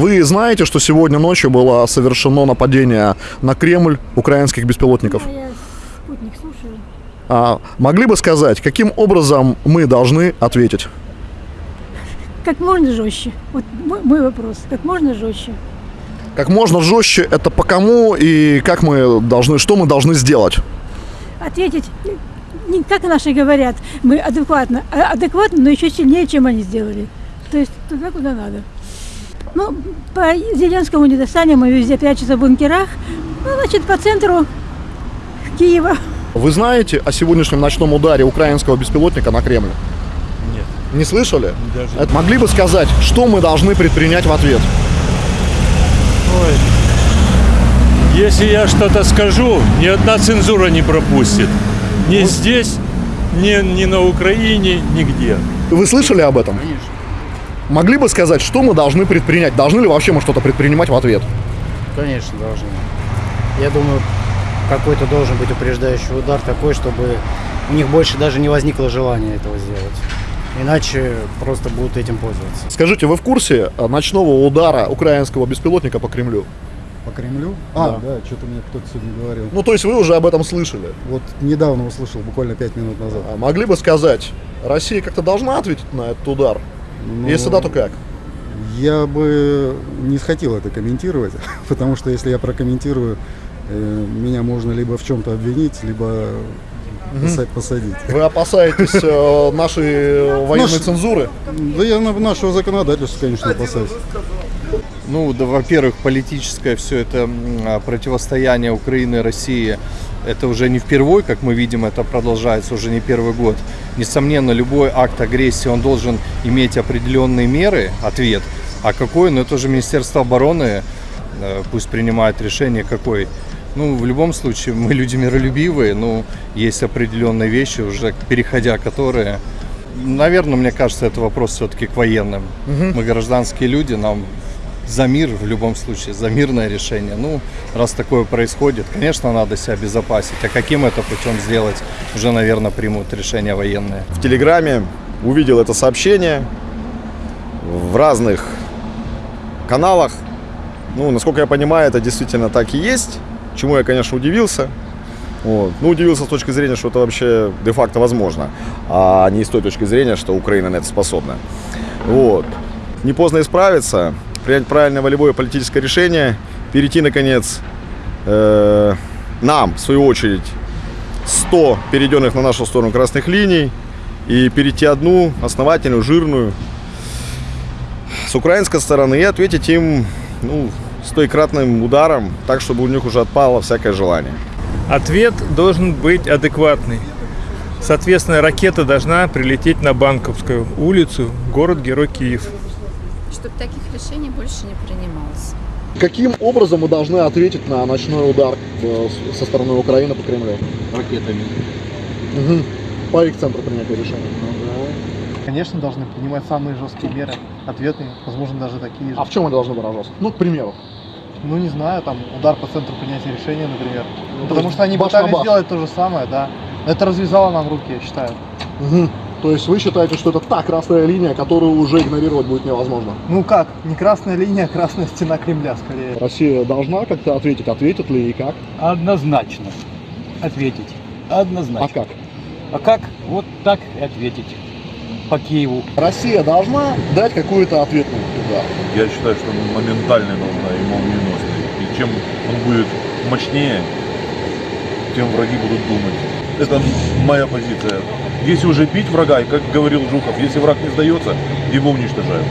Вы знаете, что сегодня ночью было совершено нападение на Кремль украинских беспилотников? А я спутник слушаю. А, могли бы сказать, каким образом мы должны ответить? Как можно жестче. Вот мой, мой вопрос. Как можно жестче. Как можно жестче, это по кому и как мы должны, что мы должны сделать? Ответить, не как наши говорят, мы адекватно, а адекватно, но еще сильнее, чем они сделали. То есть туда, куда надо. Ну, по Зеленскому не достанем, мы везде прячемся в бункерах. Ну, значит, по центру Киева. Вы знаете о сегодняшнем ночном ударе украинского беспилотника на Кремль? Нет. Не слышали? Даже. Это могли бы сказать, что мы должны предпринять в ответ? Ой. Если я что-то скажу, ни одна цензура не пропустит. Ни здесь, ни, ни на Украине, нигде. Вы слышали об этом? Конечно. Могли бы сказать, что мы должны предпринять? Должны ли вообще мы что-то предпринимать в ответ? Конечно, должны. Я думаю, какой-то должен быть упреждающий удар такой, чтобы у них больше даже не возникло желания этого сделать. Иначе просто будут этим пользоваться. Скажите, вы в курсе э, ночного удара украинского беспилотника по Кремлю? По Кремлю? А, Да. да, что-то мне кто-то сегодня говорил. Ну, то есть вы уже об этом слышали. Вот недавно услышал, буквально пять минут назад. А могли бы сказать, Россия как-то должна ответить на этот удар? Ну, Если да, то как? Я бы не хотел это комментировать, потому что если я прокомментирую, э, меня можно либо в чем-то обвинить, либо поса- посадить. Вы опасаетесь э, нашей военной Наш- цензуры? Да я на нашего законодательства, конечно, опасаюсь. Ну, да, во-первых, политическое все это а, противостояние Украины и России, это уже не впервой, как мы видим, это продолжается уже не первый год. Несомненно, любой акт агрессии, он должен иметь определенные меры, ответ. А какой? Ну, это уже Министерство обороны э, пусть принимает решение, какой. Ну, в любом случае, мы люди миролюбивые, но есть определенные вещи, уже переходя которые... Наверное, мне кажется, это вопрос все-таки к военным. Мы гражданские люди, нам за мир в любом случае, за мирное решение. Ну, раз такое происходит, конечно, надо себя обезопасить. А каким это путем сделать, уже, наверное, примут решение военные. в Телеграме, увидел это сообщение в разных каналах. Ну, насколько я понимаю, это действительно так и есть, чему я, конечно, удивился. Вот. Ну, удивился с точки зрения, что это вообще де-факто возможно, а не с той точки зрения, что Украина на это способна. Вот. Не поздно исправиться, принять правильное волевое политическое решение, перейти, наконец, э, нам, в свою очередь, 100 перейденных на нашу сторону красных линий и перейти одну основательную, жирную с украинской стороны и ответить им ну, стойкратным ударом, так, чтобы у них уже отпало всякое желание. Ответ должен быть адекватный. Соответственно, ракета должна прилететь на Банковскую улицу, город-герой Киев. Чтобы таких решений больше не принималось. Каким образом мы должны ответить на ночной удар э, со стороны Украины по Кремлю? Ракетами. Угу. По их центру принятия решения. Конечно, должны принимать самые жесткие меры, ответные, возможно, даже такие же. А в чем мы должны выражаться? Ну, к примеру. Ну, не знаю, там, удар по центру принятия решения, например. Ну, Потому что они баш пытались баш. сделать то же самое, да. Это развязало нам руки, я считаю. Мгм. То есть вы считаете, что это та красная линия, которую уже игнорировать будет невозможно? Ну как, не красная линия, а красная стена Кремля, скорее. Россия должна как-то ответить, ответит ли и как? Однозначно ответить. Однозначно. А как? А как? Вот так и ответить. По Киеву. Россия должна дать какой-то ответный удар. Я считаю, что моментальный нужно и молниеносный. И чем он будет мощнее, тем враги будут думать. Это моя позиция. Если уже бить врага, и как говорил Жуков, если враг не сдается, его уничтожают.